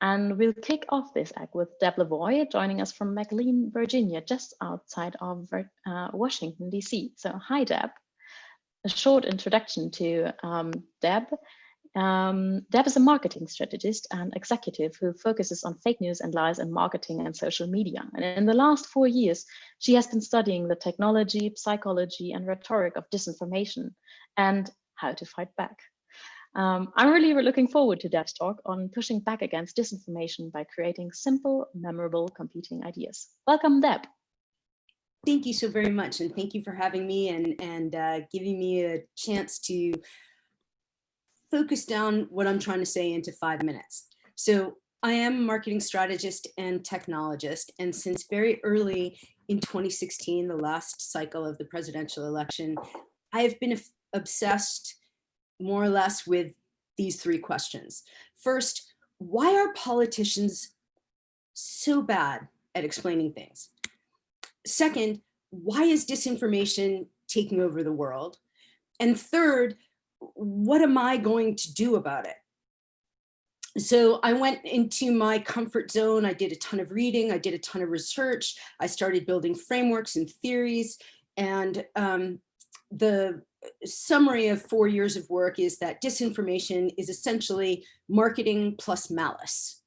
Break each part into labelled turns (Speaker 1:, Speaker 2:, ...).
Speaker 1: And we'll kick off this act with Deb Lavoie joining us from McLean, Virginia, just outside of uh, Washington, DC. So hi, Deb. A short introduction to um, Deb. Um, Deb is a marketing strategist and executive who focuses on fake news and lies in marketing and social media. And in the last four years, she has been studying the technology, psychology, and rhetoric of disinformation and how to fight back. Um, I'm really looking forward to Deb's talk on pushing back against disinformation by creating simple, memorable competing ideas. Welcome, Deb.
Speaker 2: Thank you so very much, and thank you for having me and, and uh, giving me a chance to focus down what I'm trying to say into five minutes. So I am a marketing strategist and technologist, and since very early in 2016, the last cycle of the presidential election, I have been obsessed more or less with these three questions. First, why are politicians so bad at explaining things? Second, why is disinformation taking over the world? And third, what am I going to do about it? So I went into my comfort zone. I did a ton of reading. I did a ton of research. I started building frameworks and theories. And um, the summary of four years of work is that disinformation is essentially marketing plus malice.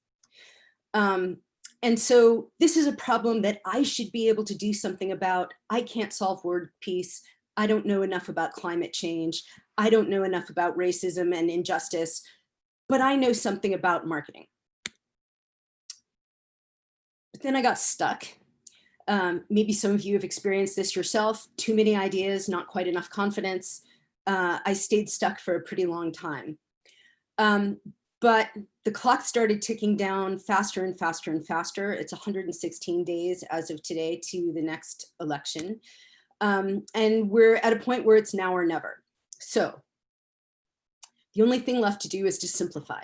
Speaker 2: Um, and so this is a problem that I should be able to do something about. I can't solve word peace. I don't know enough about climate change. I don't know enough about racism and injustice, but I know something about marketing. But then I got stuck um, maybe some of you have experienced this yourself, too many ideas, not quite enough confidence. Uh, I stayed stuck for a pretty long time. Um, but the clock started ticking down faster and faster and faster. It's 116 days as of today to the next election. Um, and we're at a point where it's now or never. So the only thing left to do is to simplify.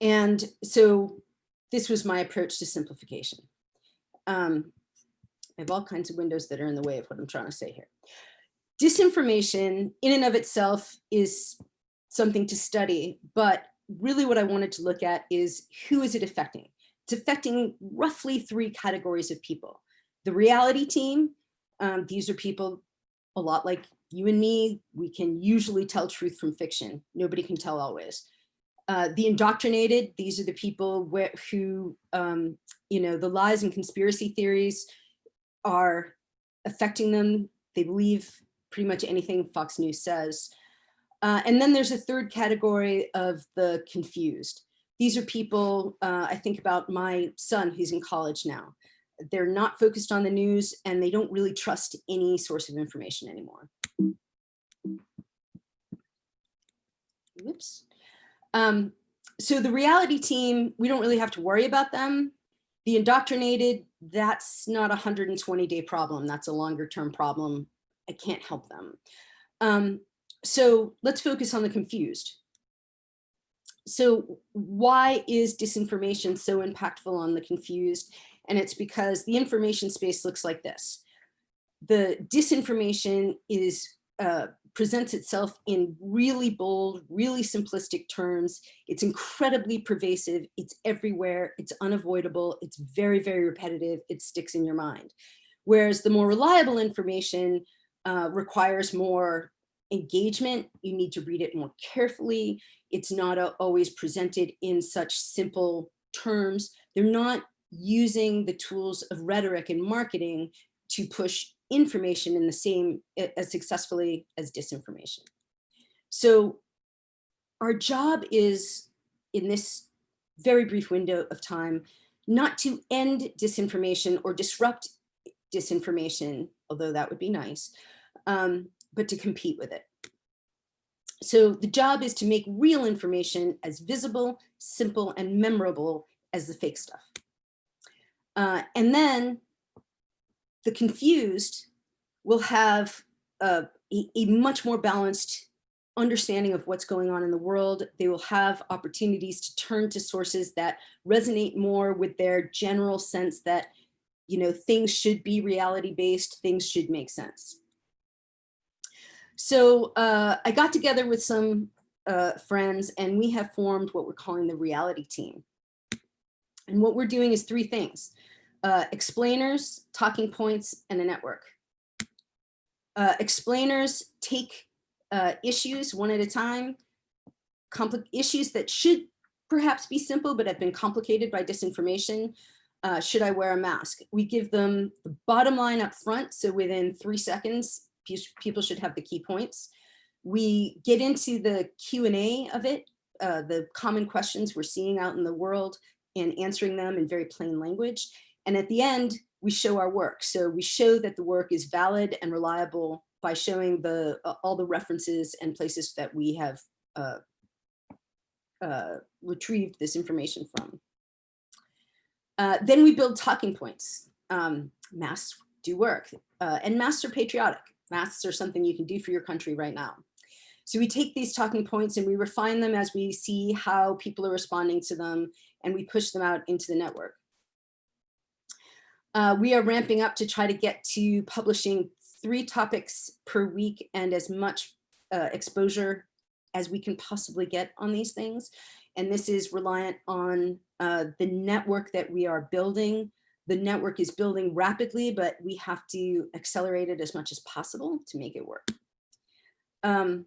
Speaker 2: And so this was my approach to simplification. Um, I have all kinds of windows that are in the way of what I'm trying to say here. Disinformation in and of itself is something to study, but really what I wanted to look at is who is it affecting? It's affecting roughly three categories of people. The reality team, um, these are people a lot like you and me, we can usually tell truth from fiction. Nobody can tell always. Uh, the indoctrinated, these are the people who, um, you know, the lies and conspiracy theories are affecting them. They believe pretty much anything Fox News says. Uh, and then there's a third category of the confused. These are people, uh, I think about my son who's in college now. They're not focused on the news and they don't really trust any source of information anymore. Oops. Um, so the reality team, we don't really have to worry about them. The indoctrinated, that's not a 120 day problem. That's a longer term problem. I can't help them. Um, so let's focus on the confused. So why is disinformation so impactful on the confused? And it's because the information space looks like this. The disinformation is uh, presents itself in really bold, really simplistic terms. It's incredibly pervasive. It's everywhere. It's unavoidable. It's very, very repetitive. It sticks in your mind. Whereas the more reliable information uh, requires more engagement. You need to read it more carefully. It's not a, always presented in such simple terms. They're not using the tools of rhetoric and marketing to push information in the same as successfully as disinformation. So our job is in this very brief window of time, not to end disinformation or disrupt disinformation, although that would be nice, um, but to compete with it. So the job is to make real information as visible, simple, and memorable as the fake stuff. Uh, and then the confused will have a, a, much more balanced understanding of what's going on in the world. They will have opportunities to turn to sources that resonate more with their general sense that, you know, things should be reality based, things should make sense. So uh, I got together with some uh, friends and we have formed what we're calling the reality team. And what we're doing is three things. Uh, explainers, talking points, and a network. Uh, explainers take uh, issues one at a time, issues that should perhaps be simple but have been complicated by disinformation. Uh, should I wear a mask? We give them the bottom line up front, so within three seconds, people should have the key points. We get into the Q&A of it, uh, the common questions we're seeing out in the world and answering them in very plain language. And at the end, we show our work. So we show that the work is valid and reliable by showing the uh, all the references and places that we have uh, uh, retrieved this information from. Uh, then we build talking points. Um, masks do work uh, and masks are patriotic. Masks are something you can do for your country right now. So we take these talking points and we refine them as we see how people are responding to them and we push them out into the network. Uh, we are ramping up to try to get to publishing three topics per week and as much uh, exposure as we can possibly get on these things. And this is reliant on uh, the network that we are building. The network is building rapidly, but we have to accelerate it as much as possible to make it work. Um,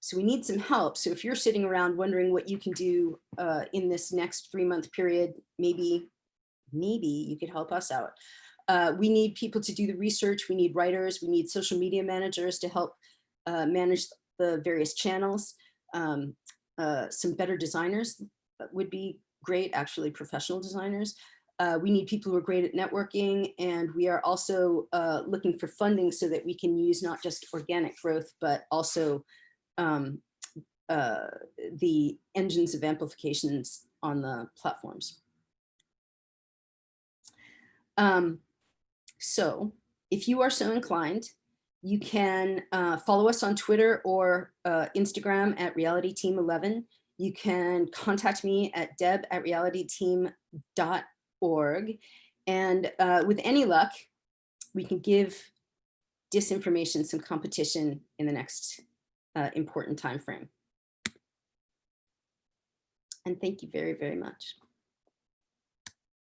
Speaker 2: so we need some help. So if you're sitting around wondering what you can do uh, in this next three month period, maybe, maybe you could help us out. Uh, we need people to do the research. We need writers. We need social media managers to help uh, manage the various channels. Um, uh, some better designers would be great, actually professional designers. Uh, we need people who are great at networking and we are also uh, looking for funding so that we can use not just organic growth, but also um, uh, the engines of amplifications on the platforms. Um, so if you are so inclined, you can uh, follow us on Twitter or uh, Instagram at Reality Team 11. You can contact me at deb at realityteam.org. And uh, with any luck, we can give disinformation some competition in the next uh, important time frame. And thank you very, very much.